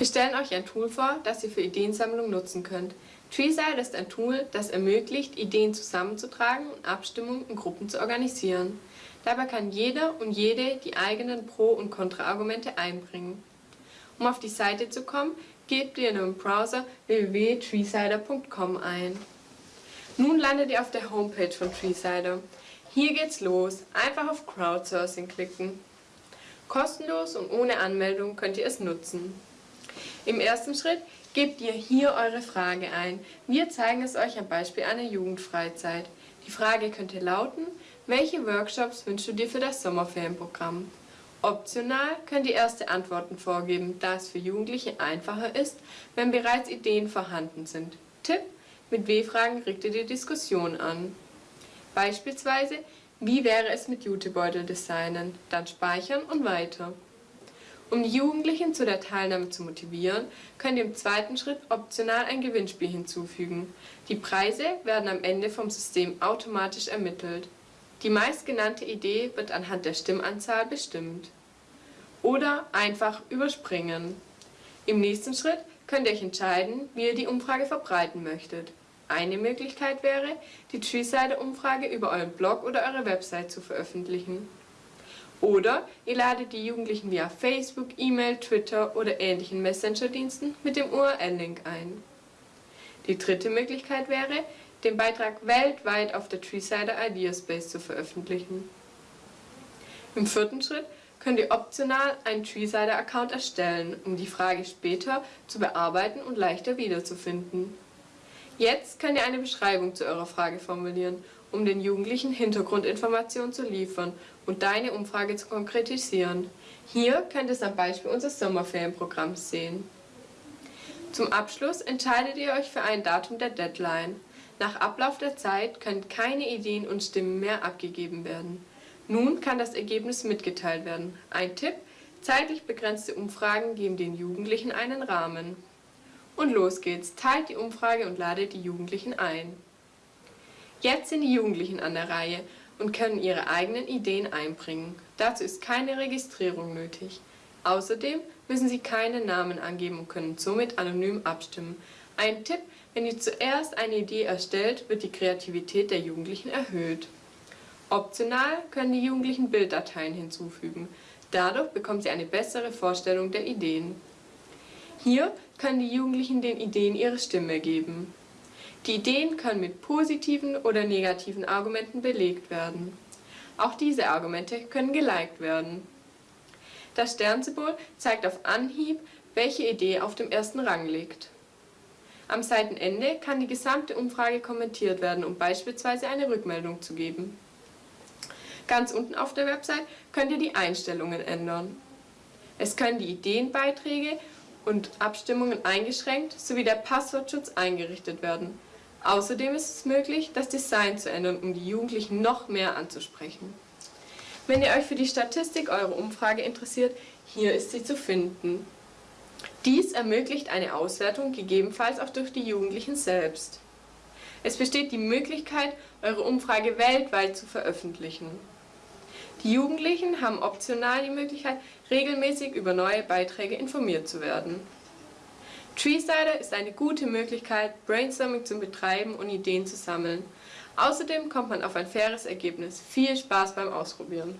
Wir stellen euch ein Tool vor, das ihr für Ideensammlung nutzen könnt. Treeside ist ein Tool, das ermöglicht, Ideen zusammenzutragen und Abstimmungen in Gruppen zu organisieren. Dabei kann jeder und jede die eigenen Pro- und Kontraargumente einbringen. Um auf die Seite zu kommen, gebt ihr in eurem Browser www.treesider.com ein. Nun landet ihr auf der Homepage von Treesider. Hier geht's los. Einfach auf Crowdsourcing klicken. Kostenlos und ohne Anmeldung könnt ihr es nutzen. Im ersten Schritt gebt ihr hier eure Frage ein. Wir zeigen es euch am Beispiel einer Jugendfreizeit. Die Frage könnte lauten, welche Workshops wünschst du dir für das Sommerferienprogramm? Optional könnt ihr erste Antworten vorgeben, da es für Jugendliche einfacher ist, wenn bereits Ideen vorhanden sind. Tipp: Mit W-Fragen regt ihr die Diskussion an. Beispielsweise, wie wäre es mit Jutebeutel designen? Dann speichern und weiter. Um die Jugendlichen zu der Teilnahme zu motivieren, könnt ihr im zweiten Schritt optional ein Gewinnspiel hinzufügen. Die Preise werden am Ende vom System automatisch ermittelt. Die meistgenannte Idee wird anhand der Stimmanzahl bestimmt. Oder einfach überspringen. Im nächsten Schritt könnt ihr euch entscheiden, wie ihr die Umfrage verbreiten möchtet. Eine Möglichkeit wäre, die Treesider-Umfrage über euren Blog oder eure Website zu veröffentlichen. Oder ihr ladet die Jugendlichen via Facebook, E-Mail, Twitter oder ähnlichen Messenger-Diensten mit dem URL-Link ein. Die dritte Möglichkeit wäre, den Beitrag weltweit auf der Treesider Ideaspace zu veröffentlichen. Im vierten Schritt könnt ihr optional einen Treesider-Account erstellen, um die Frage später zu bearbeiten und leichter wiederzufinden. Jetzt könnt ihr eine Beschreibung zu eurer Frage formulieren, um den Jugendlichen Hintergrundinformationen zu liefern und deine Umfrage zu konkretisieren. Hier könnt ihr es am Beispiel unseres Sommerferienprogramms sehen. Zum Abschluss entscheidet ihr euch für ein Datum der Deadline. Nach Ablauf der Zeit können keine Ideen und Stimmen mehr abgegeben werden. Nun kann das Ergebnis mitgeteilt werden. Ein Tipp, zeitlich begrenzte Umfragen geben den Jugendlichen einen Rahmen. Und los geht's, teilt die Umfrage und ladet die Jugendlichen ein. Jetzt sind die Jugendlichen an der Reihe und können ihre eigenen Ideen einbringen. Dazu ist keine Registrierung nötig. Außerdem müssen sie keine Namen angeben und können somit anonym abstimmen. Ein Tipp, wenn ihr zuerst eine Idee erstellt, wird die Kreativität der Jugendlichen erhöht. Optional können die Jugendlichen Bilddateien hinzufügen. Dadurch bekommen sie eine bessere Vorstellung der Ideen. Hier können die Jugendlichen den Ideen ihre Stimme geben. Die Ideen können mit positiven oder negativen Argumenten belegt werden. Auch diese Argumente können geliked werden. Das Sternsymbol zeigt auf Anhieb, welche Idee auf dem ersten Rang liegt. Am Seitenende kann die gesamte Umfrage kommentiert werden, um beispielsweise eine Rückmeldung zu geben. Ganz unten auf der Website könnt ihr die Einstellungen ändern. Es können die Ideenbeiträge und Abstimmungen eingeschränkt sowie der Passwortschutz eingerichtet werden. Außerdem ist es möglich, das Design zu ändern, um die Jugendlichen noch mehr anzusprechen. Wenn ihr euch für die Statistik eurer Umfrage interessiert, hier ist sie zu finden. Dies ermöglicht eine Auswertung, gegebenenfalls auch durch die Jugendlichen selbst. Es besteht die Möglichkeit, eure Umfrage weltweit zu veröffentlichen. Die Jugendlichen haben optional die Möglichkeit, regelmäßig über neue Beiträge informiert zu werden. Treesider ist eine gute Möglichkeit, Brainstorming zu betreiben und Ideen zu sammeln. Außerdem kommt man auf ein faires Ergebnis. Viel Spaß beim Ausprobieren!